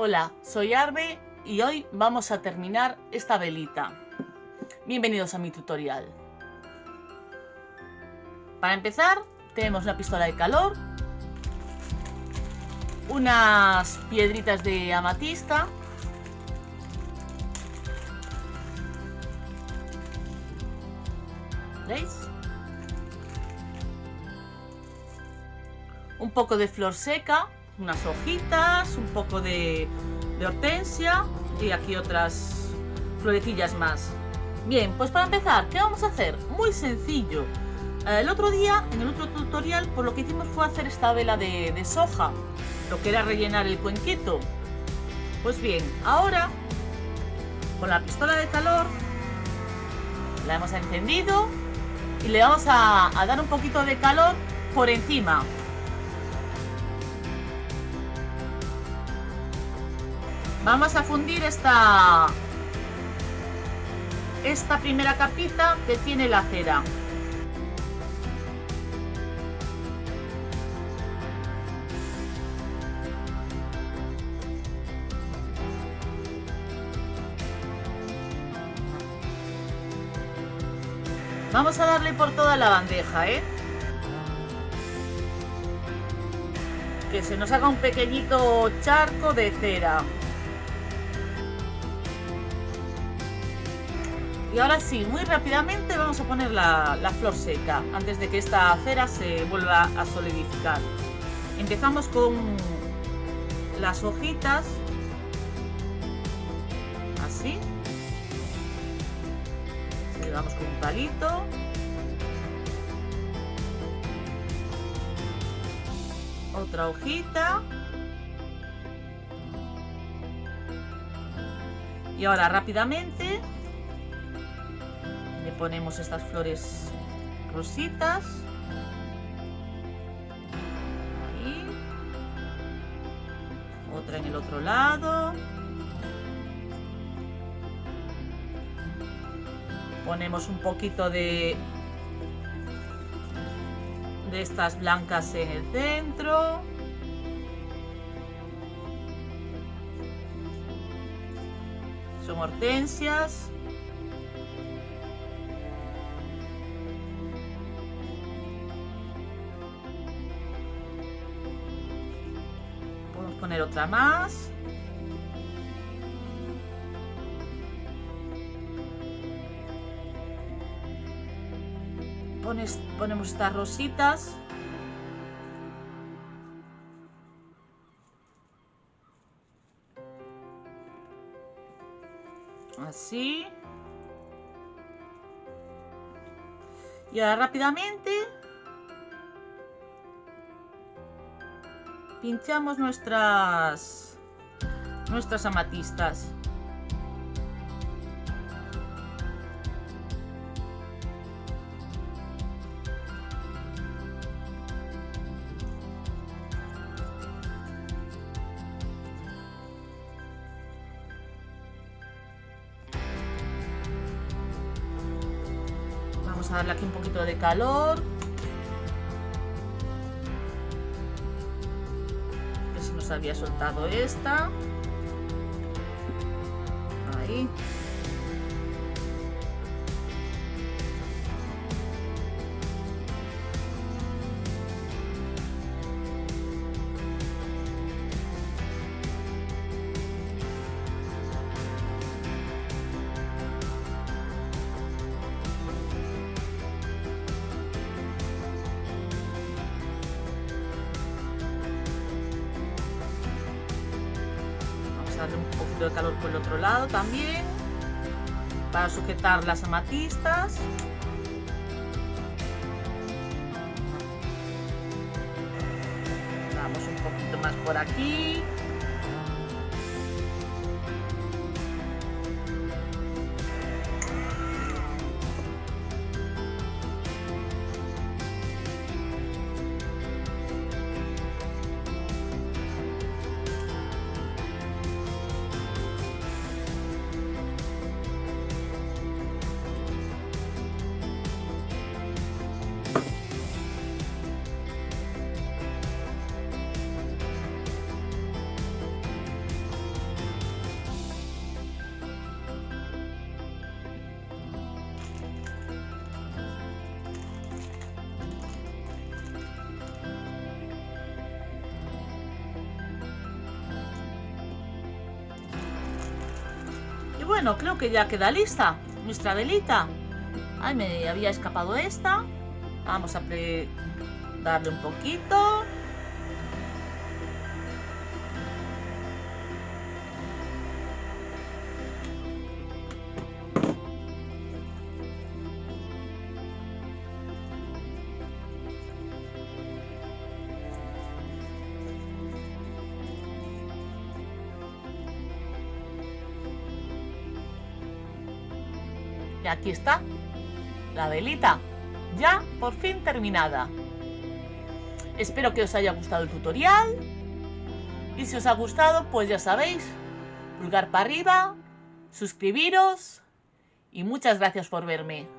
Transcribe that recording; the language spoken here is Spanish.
Hola, soy Arbe y hoy vamos a terminar esta velita. Bienvenidos a mi tutorial. Para empezar, tenemos la pistola de calor, unas piedritas de amatista, ¿veis? Un poco de flor seca, unas hojitas, un poco de, hortensia y aquí otras florecillas más. Bien, pues para empezar, ¿qué vamos a hacer? Muy sencillo. Eh, el otro día, en el otro tutorial, por pues lo que hicimos fue hacer esta vela de, de soja, lo que era rellenar el cuenquito. Pues bien, ahora, con la pistola de calor, la hemos encendido y le vamos a dar un poquito de calor por encima. Vamos a fundir esta, esta primera capita que tiene la cera. Vamos a darle por toda la bandeja, ¿eh? Que se nos haga un pequeñito charco de cera. Y ahora sí, muy rápidamente vamos a poner la, flor seca antes de que esta cera se vuelva a solidificar. Empezamos con las hojitas, así. Le con un palito. Otra hojita. Y ahora rápidamente ponemos estas flores rositas. Otra en el otro lado. Ponemos un poquito de, de estas blancas en el centro. Son hortensias. Otra más. ponemos estas rositas. Así. Y ahora rápidamente pinchamos nuestras nuestras amatistas. Vamos a darle aquí un poquito de calor había soltado esta. Ahí. Darle un poquito de calor por el otro lado también para sujetar las amatistas. Damos un poquito más por aquí bueno, creo que ya queda lista nuestra velita. Ay, me había escapado esta. Vamos a darle un poquito. Aquí está la velita, ya por fin terminada. Espero que os haya gustado el tutorial. Y si os ha gustado, pues ya sabéis, pulgar para arriba, suscribiros y muchas gracias por verme.